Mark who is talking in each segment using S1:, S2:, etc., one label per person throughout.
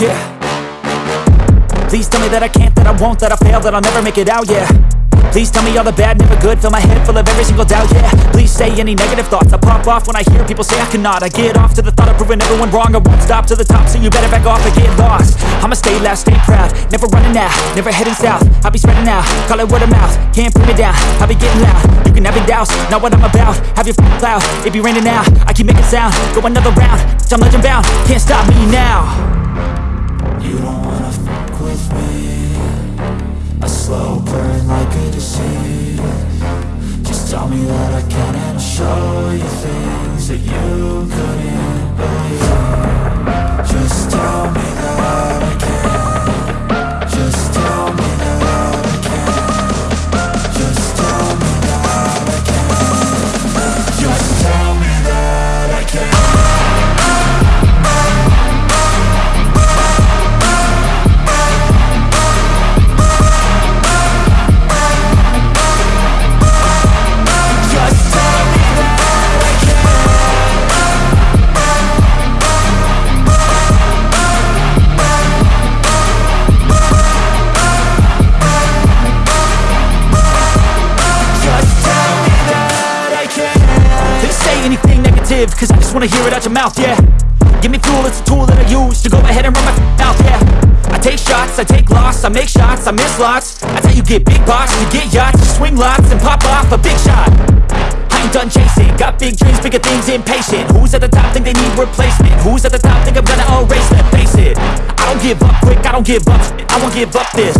S1: yeah Please tell me that I can't, that I won't, that I fail, that I'll never make it out, yeah Please tell me all the bad, never good Fill my head full of every single doubt, yeah Please say any negative thoughts I pop off when I hear people say I cannot I get off to the thought of proving everyone wrong I won't stop to the top, so you better back off and get lost I'ma stay loud, stay proud Never running out, never heading south I'll be spreading out, call it word of mouth Can't put me down, I'll be getting loud You can have it douse, not what I'm about Have your f***ing cloud, it be raining now I keep making sound, go another round I'm legend bound, can't stop me now anything negative Cause I just wanna hear it out your mouth, yeah Give me fuel, it's a tool that I use To go ahead and run my mouth, yeah I take shots, I take loss, I make shots, I miss lots I tell you get big box, you get yachts You swing lots and pop off a big shot I ain't done chasing Got big dreams, bigger things, impatient Who's at the top think they need replacement? Who's at the top think I'm gonna erase them? Face it, I don't give up quick, I don't give up I won't give up this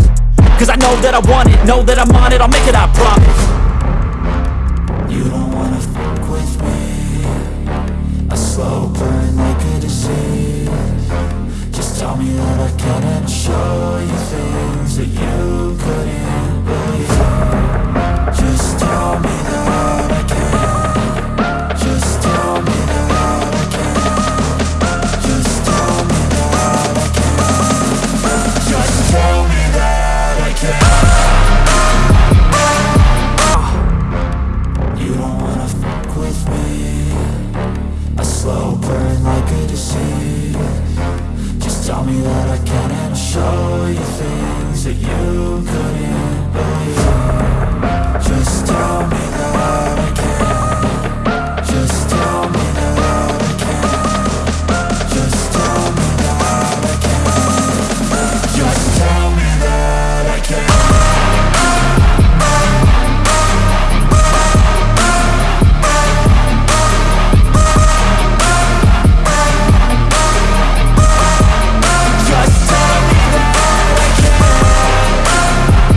S1: Cause I know that I want it, know that I'm on it I'll make it, I promise
S2: show you things that you couldn't believe Just tell me that I can Just tell me that I can Just tell me that ah. I can Just tell me that I can You don't wanna with me slow burn like a disease